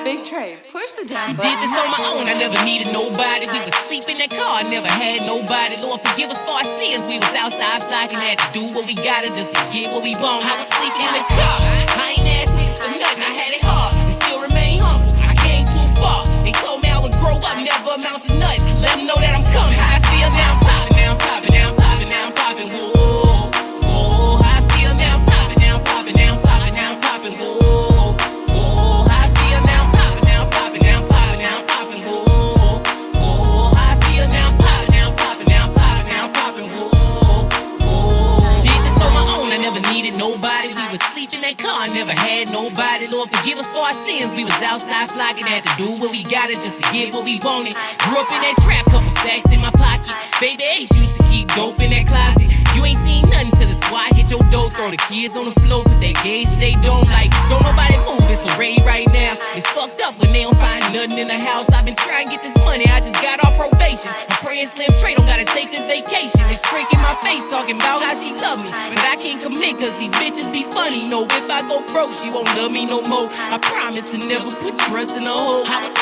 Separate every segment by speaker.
Speaker 1: Big Trey, push the damn
Speaker 2: Did this on my own, I never needed nobody. We was sleep in that car, I never had nobody. Lord forgive us for our sins. We was outside flocking, had to do what we gotta just to get what we want. I was sleeping in the car. I ain't needed nobody. We was sleep in that car, never had nobody. Lord forgive us for our sins. We was outside flocking, had to do what we gotta just to get what we wanted. Grew up in that trap, couple sacks in my pocket. Baby Ace used to keep dope in that closet. You ain't seen nothing till the SWAT hit your door. Throw the kids on the floor, put that gauge they don't like. Don't nobody move, it's a raid right now. It's fucked up when they don't find nothing in the house. I've been trying to get this money, I just got talking about how she love me. But I can't commit cause these bitches be funny. No, if I go broke, she won't love me no more. I promise to never put trust in a hoe. I was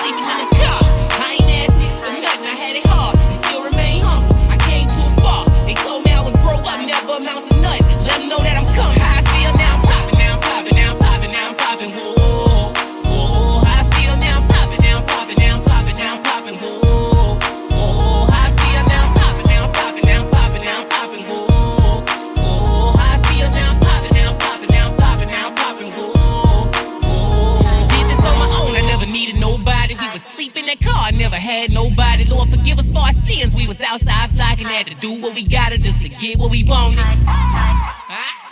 Speaker 2: that car, never had nobody. Lord, forgive us for our sins. We was outside flocking, had to do what we gotta just to get what we wanted. Huh?